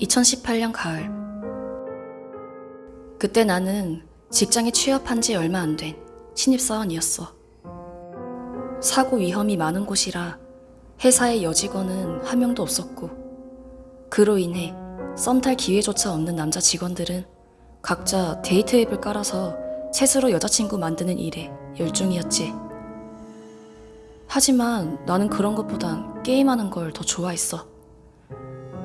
2018년 가을. 그때 나는 직장에 취업한 지 얼마 안 된 신입사원이었어. 사고 위험이 많은 곳이라 회사의 여직원은 한 명도 없었고, 그로 인해 썸탈 기회조차 없는 남자 직원들은 각자 데이트 앱을 깔아서 채스로 여자친구 만드는 일에 열중이었지. 하지만 나는 그런 것보단 게임하는 걸 더 좋아했어.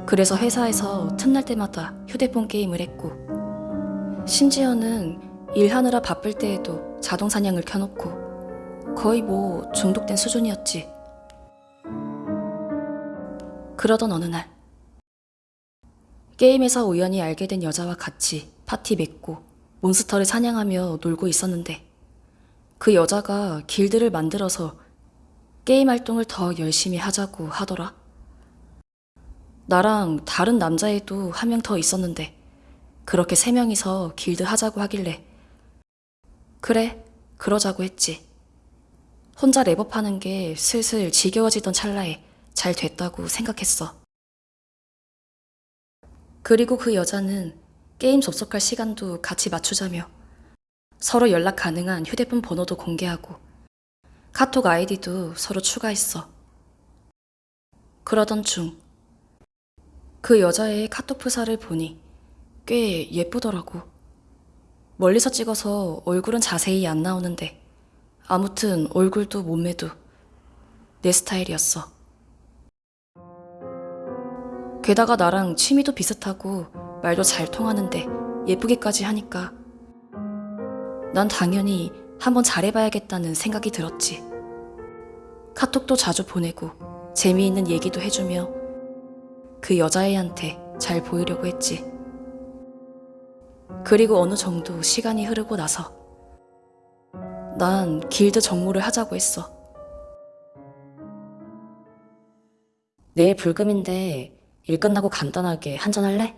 그래서 회사에서 틈날 때마다 휴대폰 게임을 했고, 심지어는 일하느라 바쁠 때에도 자동 사냥을 켜놓고, 거의 뭐 중독된 수준이었지. 그러던 어느 날, 게임에서 우연히 알게 된 여자와 같이 파티 맺고 몬스터를 사냥하며 놀고 있었는데, 그 여자가 길드를 만들어서 게임 활동을 더 열심히 하자고 하더라. 나랑 다른 남자애도 한 명 더 있었는데 그렇게 세 명이서 길드 하자고 하길래 그래 그러자고 했지. 혼자 랩업하는 게 슬슬 지겨워지던 찰나에 잘 됐다고 생각했어. 그리고 그 여자는 게임 접속할 시간도 같이 맞추자며 서로 연락 가능한 휴대폰 번호도 공개하고 카톡 아이디도 서로 추가했어. 그러던 중 그 여자의 카톡 프사를 보니 꽤 예쁘더라고. 멀리서 찍어서 얼굴은 자세히 안 나오는데 아무튼 얼굴도 몸매도 내 스타일이었어. 게다가 나랑 취미도 비슷하고 말도 잘 통하는데 예쁘게까지 하니까 난 당연히 한번 잘해봐야겠다는 생각이 들었지. 카톡도 자주 보내고 재미있는 얘기도 해주며 그 여자애한테 잘 보이려고 했지. 그리고 어느 정도 시간이 흐르고 나서 난 길드 정모를 하자고 했어. 내일 불금인데 일 끝나고 간단하게 한잔할래?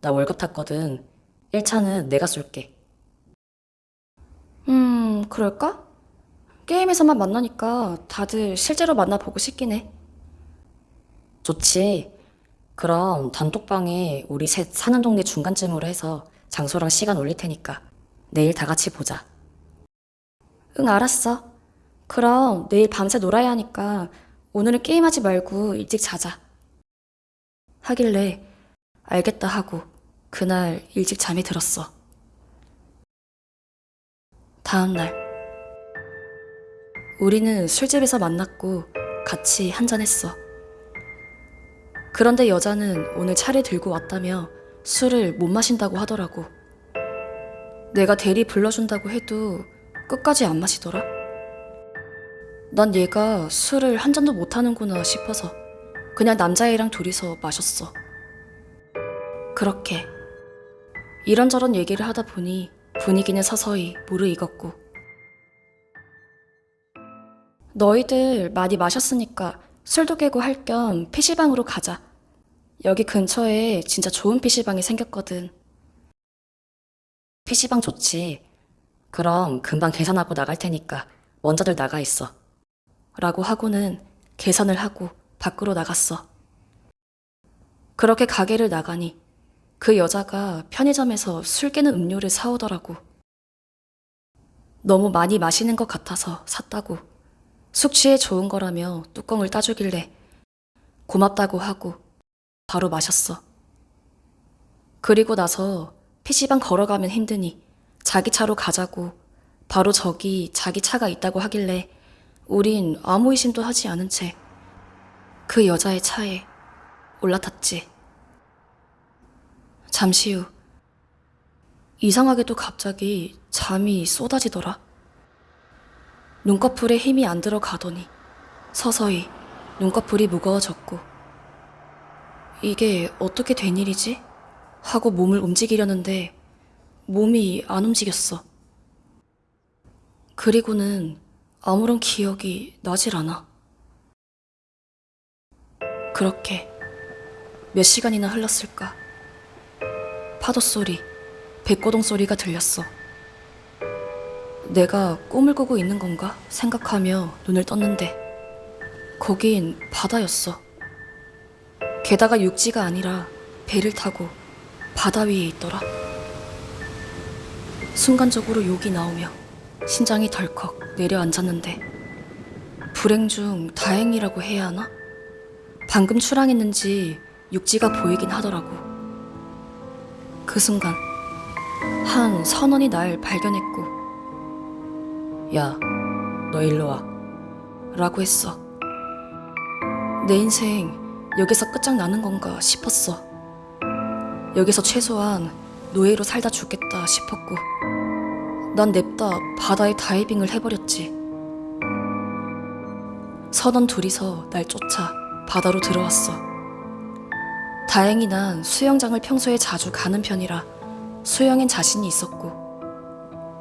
나 월급 탔거든. 1차는 내가 쏠게. 음, 그럴까? 게임에서만 만나니까 다들 실제로 만나보고 싶긴 해. 좋지. 그럼 단톡방에 우리 셋 사는 동네 중간쯤으로 해서 장소랑 시간 올릴 테니까 내일 다 같이 보자. 응, 알았어. 그럼 내일 밤새 놀아야 하니까 오늘은 게임하지 말고 일찍 자자. 하길래 알겠다 하고 그날 일찍 잠이 들었어. 다음 날 우리는 술집에서 만났고 같이 한잔했어. 그런데 여자는 오늘 차를 들고 왔다며 술을 못 마신다고 하더라고. 내가 대리 불러준다고 해도 끝까지 안 마시더라. 난 얘가 술을 한 잔도 못 하는구나 싶어서 그냥 남자애랑 둘이서 마셨어. 그렇게 이런저런 얘기를 하다 보니 분위기는 서서히 무르익었고 너희들 많이 마셨으니까 술도 깨고 할 겸 PC방으로 가자. 여기 근처에 진짜 좋은 PC방이 생겼거든. PC방 좋지. 그럼 금방 계산하고 나갈 테니까 먼저들 나가 있어. 라고 하고는 계산을 하고 밖으로 나갔어. 그렇게 가게를 나가니 그 여자가 편의점에서 술 깨는 음료를 사오더라고. 너무 많이 마시는 것 같아서 샀다고. 숙취에 좋은 거라며 뚜껑을 따주길래 고맙다고 하고 바로 마셨어. 그리고 나서 PC방 걸어가면 힘드니 자기 차로 가자고 바로 저기 자기 차가 있다고 하길래 우린 아무 의심도 하지 않은 채 그 여자의 차에 올라탔지. 잠시 후 이상하게도 갑자기 잠이 쏟아지더라. 눈꺼풀에 힘이 안 들어가더니 서서히 눈꺼풀이 무거워졌고 이게 어떻게 된 일이지? 하고 몸을 움직이려는데 몸이 안 움직였어. 그리고는 아무런 기억이 나질 않아. 그렇게 몇 시간이나 흘렀을까? 파도 소리, 백고동 소리가 들렸어. 내가 꿈을 꾸고 있는 건가 생각하며 눈을 떴는데 거긴 바다였어. 게다가 육지가 아니라 배를 타고 바다 위에 있더라. 순간적으로 욕이 나오며 심장이 덜컥 내려앉았는데 불행 중 다행이라고 해야 하나? 방금 출항했는지 육지가 보이긴 하더라고. 그 순간 한 선원이 날 발견했고 야, 너 일로 와. 라고 했어. 내 인생 여기서 끝장나는 건가 싶었어. 여기서 최소한 노예로 살다 죽겠다 싶었고, 난 냅다 바다에 다이빙을 해버렸지. 선원 둘이서 날 쫓아 바다로 들어왔어. 다행히 난 수영장을 평소에 자주 가는 편이라 수영엔 자신이 있었고,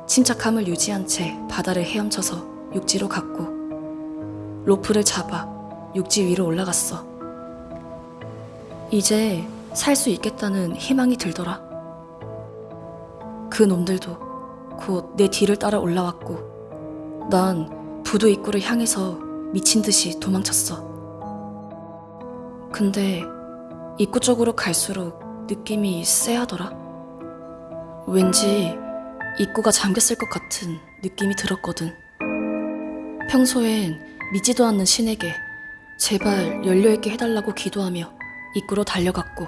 침착함을 유지한 채 바다를 헤엄쳐서 육지로 갔고, 로프를 잡아 육지 위로 올라갔어. 이제 살 수 있겠다는 희망이 들더라. 그 놈들도 곧 내 뒤를 따라 올라왔고, 난 부두 입구를 향해서 미친 듯이 도망쳤어. 근데 입구 쪽으로 갈수록 느낌이 쎄하더라. 왠지 입구가 잠겼을 것 같은 느낌이 들었거든. 평소엔 믿지도 않는 신에게 제발 열려있게 해달라고 기도하며 입구로 달려갔고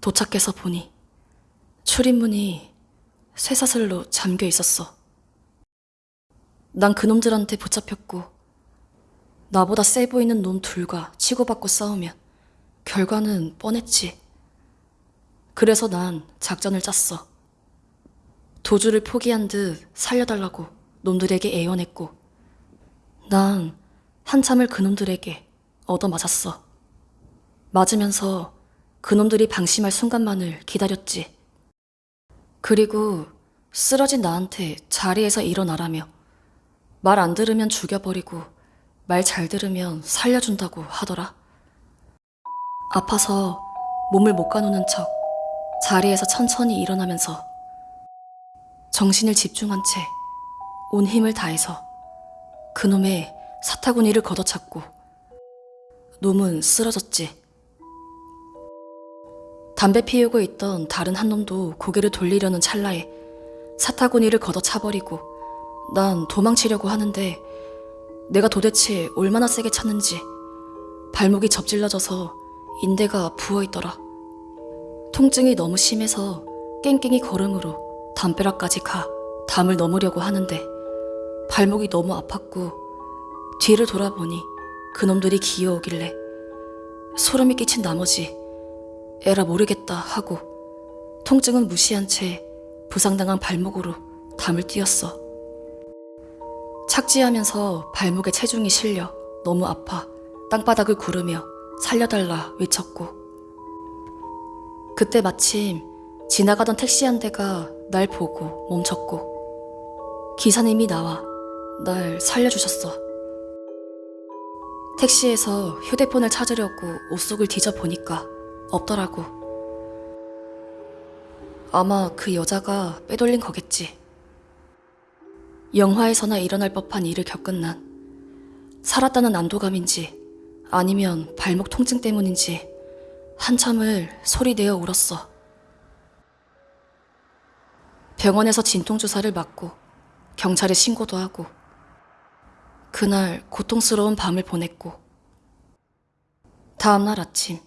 도착해서 보니 출입문이 쇠사슬로 잠겨 있었어. 난 그놈들한테 붙잡혔고 나보다 세 보이는 놈 둘과 치고받고 싸우면 결과는 뻔했지. 그래서 난 작전을 짰어. 도주를 포기한 듯 살려달라고 놈들에게 애원했고, 난 한참을 그놈들에게 얻어맞았어. 맞으면서 그놈들이 방심할 순간만을 기다렸지. 그리고 쓰러진 나한테 자리에서 일어나라며 말 안 들으면 죽여버리고 말 잘 들으면 살려준다고 하더라. 아파서 몸을 못 가누는 척 자리에서 천천히 일어나면서 정신을 집중한 채 온 힘을 다해서 그놈의 사타구니를 걷어찼고 놈은 쓰러졌지. 담배 피우고 있던 다른 한 놈도 고개를 돌리려는 찰나에 사타구니를 걷어차버리고 난 도망치려고 하는데 내가 도대체 얼마나 세게 찼는지 발목이 접질러져서 인대가 부어있더라. 통증이 너무 심해서 깽깽이 걸음으로 담벼락까지 가 담을 넘으려고 하는데 발목이 너무 아팠고 뒤를 돌아보니 그놈들이 기어오길래 소름이 끼친 나머지 에라 모르겠다 하고 통증은 무시한 채 부상당한 발목으로 담을 뛰었어. 착지하면서 발목에 체중이 실려 너무 아파 땅바닥을 구르며 살려달라 외쳤고 그때 마침 지나가던 택시 한 대가 날 보고 멈췄고 기사님이 나와 날 살려주셨어. 택시에서 휴대폰을 찾으려고 옷 속을 뒤져보니까 없더라고. 아마 그 여자가 빼돌린 거겠지. 영화에서나 일어날 법한 일을 겪은 난 살았다는 안도감인지 아니면 발목 통증 때문인지 한참을 소리내어 울었어. 병원에서 진통주사를 맞고 경찰에 신고도 하고 그날 고통스러운 밤을 보냈고 다음날 아침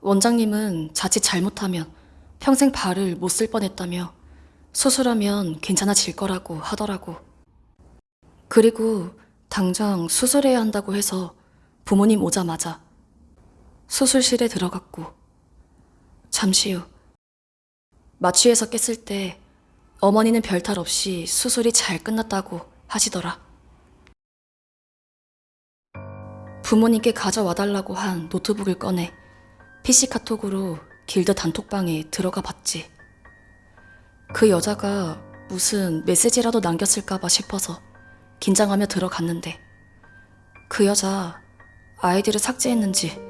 원장님은 자칫 잘못하면 평생 발을 못 쓸 뻔했다며 수술하면 괜찮아질 거라고 하더라고. 그리고 당장 수술해야 한다고 해서 부모님 오자마자 수술실에 들어갔고 잠시 후 마취해서 깼을 때 어머니는 별탈 없이 수술이 잘 끝났다고 하시더라. 부모님께 가져와 달라고 한 노트북을 꺼내 PC 카톡으로 길드 단톡방에 들어가 봤지. 그 여자가 무슨 메시지라도 남겼을까봐 싶어서 긴장하며 들어갔는데 그 여자 아이디를 삭제했는지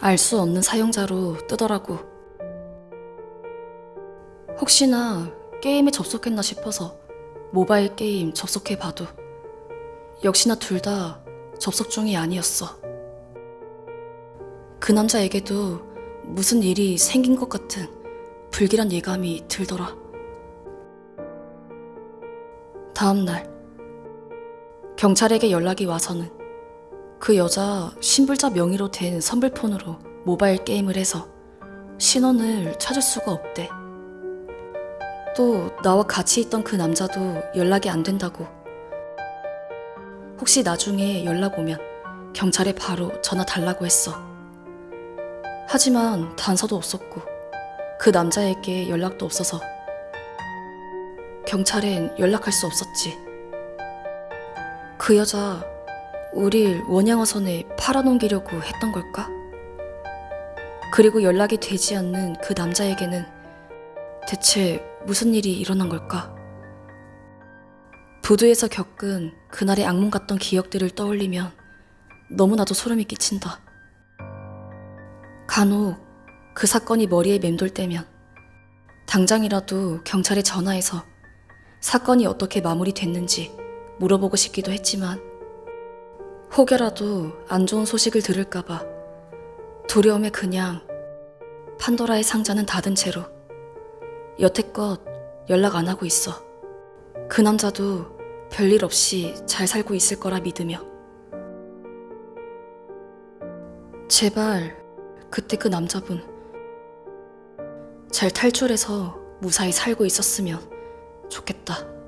알 수 없는 사용자로 뜨더라고. 혹시나 게임에 접속했나 싶어서 모바일 게임 접속해 봐도 역시나 둘 다 접속 중이 아니었어. 그 남자에게도 무슨 일이 생긴 것 같은 불길한 예감이 들더라. 다음 날 경찰에게 연락이 와서는 그 여자 신불자 명의로 된 선불폰으로 모바일 게임을 해서 신원을 찾을 수가 없대. 또 나와 같이 있던 그 남자도 연락이 안 된다고. 혹시 나중에 연락 오면 경찰에 바로 전화 달라고 했어. 하지만 단서도 없었고 그 남자에게 연락도 없어서 경찰엔 연락할 수 없었지. 그 여자 우릴 원양어선에 팔아넘기려고 했던 걸까? 그리고 연락이 되지 않는 그 남자에게는 대체 무슨 일이 일어난 걸까? 부두에서 겪은 그날의 악몽 같던 기억들을 떠올리면 너무나도 소름이 끼친다. 간혹 그 사건이 머리에 맴돌 때면 당장이라도 경찰에 전화해서 사건이 어떻게 마무리됐는지 물어보고 싶기도 했지만 혹여라도 안 좋은 소식을 들을까봐 두려움에 그냥 판도라의 상자는 닫은 채로 여태껏 연락 안 하고 있어. 그 남자도 별일 없이 잘 살고 있을 거라 믿으며. 제발 그때 그 남자분 잘 탈출해서 무사히 살고 있었으면 좋겠다.